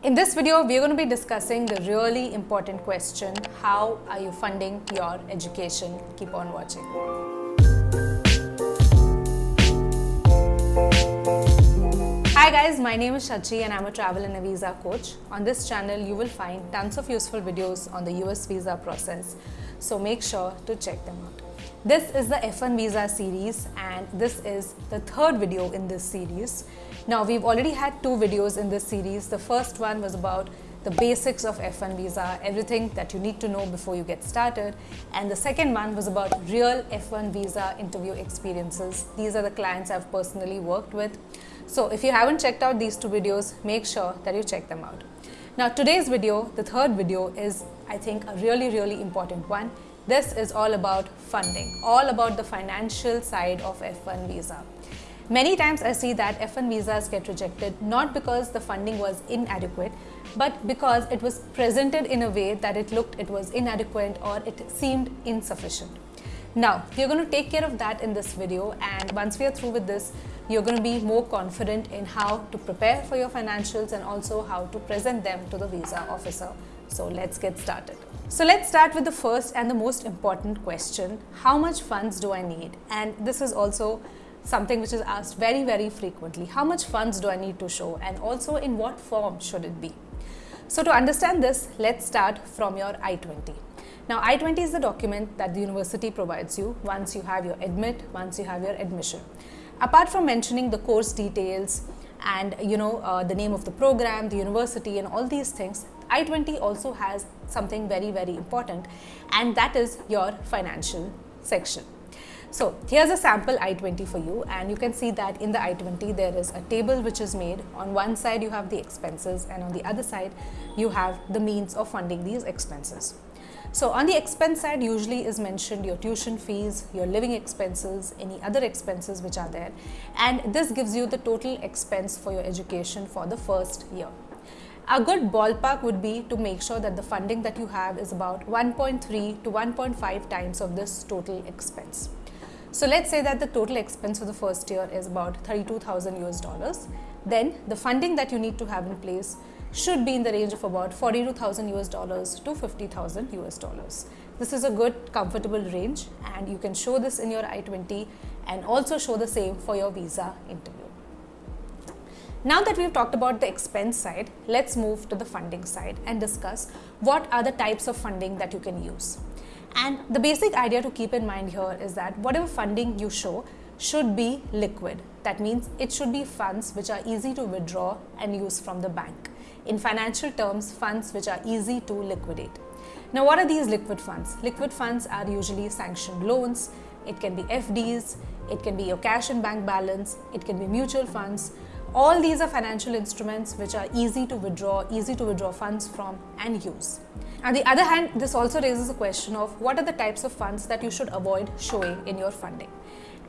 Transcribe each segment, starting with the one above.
In this video, we are going to be discussing the really important question, how are you funding your education? Keep on watching. Hi guys, my name is Shachi and I'm a travel and a visa coach. On this channel, you will find tons of useful videos on the US visa process. So make sure to check them out. This is the F1 visa series and this is the third video in this series. Now we've already had two videos in this series. The first one was about the basics of F1 visa, everything that you need to know before you get started. And the second one was about real F1 visa interview experiences. These are the clients I've personally worked with. So if you haven't checked out these two videos, make sure that you check them out. Now today's video, the third video is I think a really really important one. This is all about funding, all about the financial side of F1 visa. Many times I see that F1 visas get rejected not because the funding was inadequate, but because it was presented in a way that it looked it was inadequate or it seemed insufficient. Now, you're going to take care of that in this video and once we are through with this, you're going to be more confident in how to prepare for your financials and also how to present them to the visa officer. So let's get started. So let's start with the first and the most important question. How much funds do I need? And this is also something which is asked very, very frequently. How much funds do I need to show and also in what form should it be? So to understand this, let's start from your I-20. Now I-20 is the document that the university provides you once you have your admit, once you have your admission. Apart from mentioning the course details and you know uh, the name of the program, the university and all these things, I-20 also has something very very important and that is your financial section. So here's a sample I-20 for you and you can see that in the I-20 there is a table which is made. On one side you have the expenses and on the other side you have the means of funding these expenses. So on the expense side usually is mentioned your tuition fees, your living expenses, any other expenses which are there and this gives you the total expense for your education for the first year. A good ballpark would be to make sure that the funding that you have is about 1.3 to 1.5 times of this total expense. So let's say that the total expense for the first year is about 32,000 US dollars. Then the funding that you need to have in place should be in the range of about 42,000 US dollars to 50,000 US dollars. This is a good comfortable range and you can show this in your I-20 and also show the same for your visa interview. Now that we've talked about the expense side, let's move to the funding side and discuss what are the types of funding that you can use. And the basic idea to keep in mind here is that whatever funding you show should be liquid. That means it should be funds which are easy to withdraw and use from the bank. In financial terms, funds which are easy to liquidate. Now, what are these liquid funds? Liquid funds are usually sanctioned loans, it can be FDs, it can be your cash and bank balance, it can be mutual funds, all these are financial instruments which are easy to withdraw, easy to withdraw funds from and use. On the other hand, this also raises a question of what are the types of funds that you should avoid showing in your funding.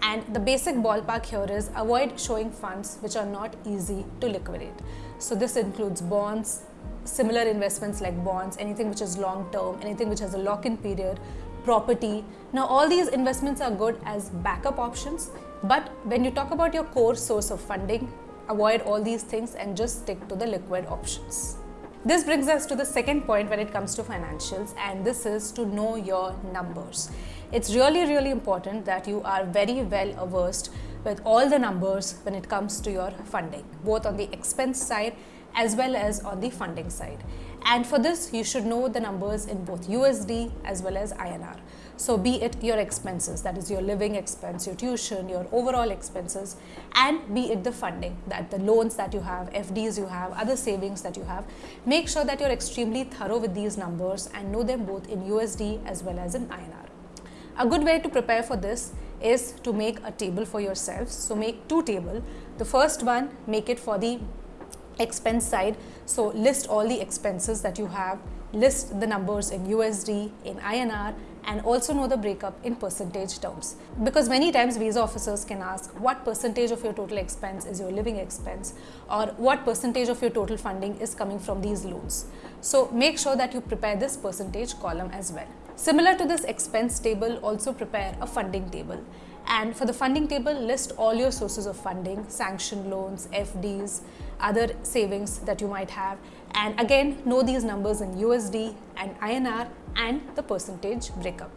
And the basic ballpark here is avoid showing funds which are not easy to liquidate. So this includes bonds, similar investments like bonds, anything which is long term, anything which has a lock-in period, property. Now all these investments are good as backup options, but when you talk about your core source of funding, avoid all these things and just stick to the liquid options. This brings us to the second point when it comes to financials and this is to know your numbers. It's really really important that you are very well averse with all the numbers when it comes to your funding, both on the expense side as well as on the funding side. And for this, you should know the numbers in both USD as well as INR. So be it your expenses, that is your living expense, your tuition, your overall expenses, and be it the funding, that the loans that you have, FDs you have, other savings that you have, make sure that you're extremely thorough with these numbers and know them both in USD as well as in INR. A good way to prepare for this is to make a table for yourselves. So make two table. The first one, make it for the expense side. So list all the expenses that you have, list the numbers in USD, in INR and also know the breakup in percentage terms. Because many times visa officers can ask what percentage of your total expense is your living expense or what percentage of your total funding is coming from these loans. So make sure that you prepare this percentage column as well. Similar to this expense table, also prepare a funding table. And for the funding table, list all your sources of funding, sanctioned loans, FDs, other savings that you might have And again, know these numbers in USD and INR and the percentage breakup.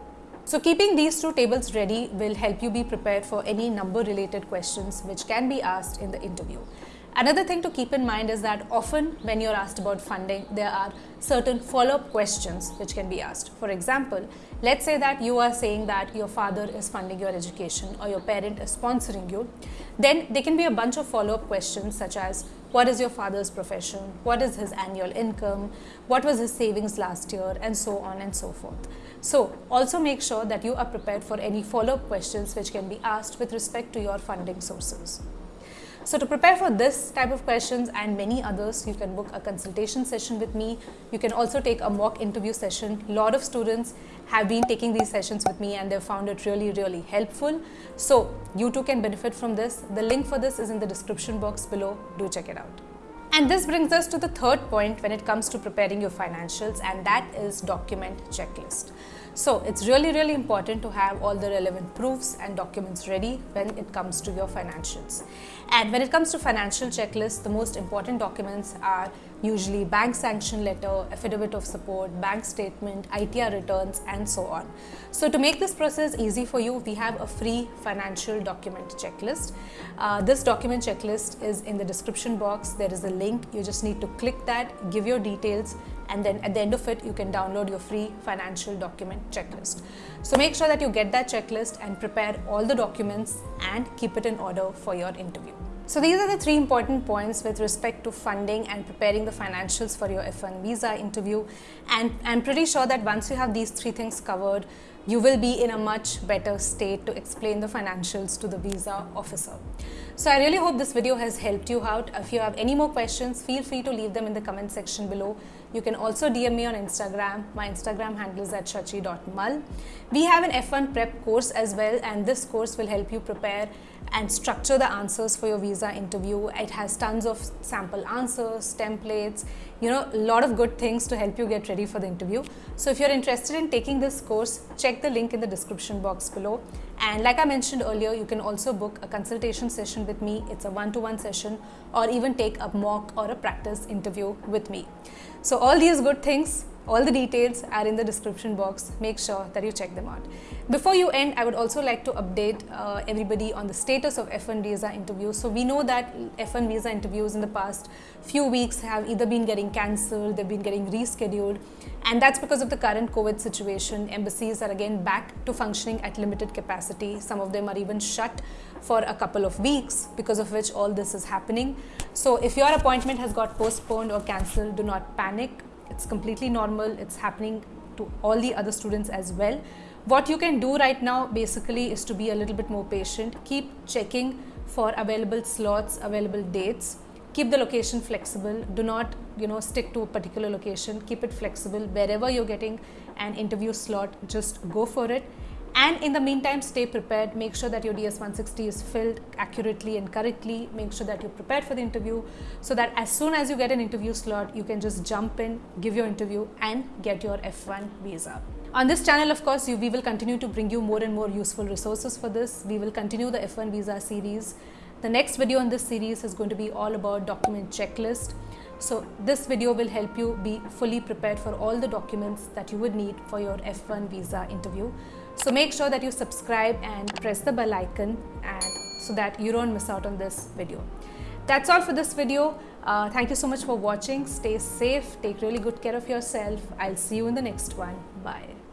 So keeping these two tables ready will help you be prepared for any number related questions which can be asked in the interview. Another thing to keep in mind is that often when you're asked about funding, there are certain follow-up questions which can be asked. For example, let's say that you are saying that your father is funding your education or your parent is sponsoring you, then there can be a bunch of follow-up questions such as what is your father's profession, what is his annual income, what was his savings last year, and so on and so forth. So also make sure that you are prepared for any follow-up questions which can be asked with respect to your funding sources. So to prepare for this type of questions and many others, you can book a consultation session with me. You can also take a mock interview session. A lot of students have been taking these sessions with me and they've found it really, really helpful. So you too can benefit from this. The link for this is in the description box below. Do check it out. And this brings us to the third point when it comes to preparing your financials and that is document checklist. So it's really, really important to have all the relevant proofs and documents ready when it comes to your financials. And when it comes to financial checklists, the most important documents are usually bank sanction letter, affidavit of support, bank statement, ITR returns, and so on. So to make this process easy for you, we have a free financial document checklist. Uh, this document checklist is in the description box. There is a link. You just need to click that, give your details, and then at the end of it, you can download your free financial document checklist. So make sure that you get that checklist and prepare all the documents and keep it in order for your interview. So these are the three important points with respect to funding and preparing the financials for your F1 visa interview. And I'm pretty sure that once you have these three things covered, you will be in a much better state to explain the financials to the visa officer. So I really hope this video has helped you out. If you have any more questions, feel free to leave them in the comment section below. You can also DM me on Instagram. My Instagram handle is at shachi.mal. We have an F1 prep course as well and this course will help you prepare and structure the answers for your visa interview. It has tons of sample answers, templates, you know, a lot of good things to help you get ready for the interview. So if you're interested in taking this course, check the link in the description box below. And like I mentioned earlier, you can also book a consultation session with me. It's a one-to-one -one session or even take a mock or a practice interview with me. So all these good things all the details are in the description box. Make sure that you check them out. Before you end, I would also like to update uh, everybody on the status of F1 visa interviews. So we know that F1 visa interviews in the past few weeks have either been getting cancelled, they've been getting rescheduled. And that's because of the current COVID situation. Embassies are again back to functioning at limited capacity. Some of them are even shut for a couple of weeks because of which all this is happening. So if your appointment has got postponed or cancelled, do not panic it's completely normal. It's happening to all the other students as well. What you can do right now basically is to be a little bit more patient. Keep checking for available slots, available dates. Keep the location flexible. Do not, you know, stick to a particular location. Keep it flexible. Wherever you're getting an interview slot, just go for it and in the meantime, stay prepared. Make sure that your DS-160 is filled accurately and correctly. Make sure that you're prepared for the interview so that as soon as you get an interview slot, you can just jump in, give your interview and get your F1 visa. On this channel, of course, you, we will continue to bring you more and more useful resources for this. We will continue the F1 visa series. The next video in this series is going to be all about document checklist. So this video will help you be fully prepared for all the documents that you would need for your F1 visa interview. So make sure that you subscribe and press the bell icon and so that you don't miss out on this video. That's all for this video. Uh, thank you so much for watching. Stay safe. Take really good care of yourself. I'll see you in the next one. Bye.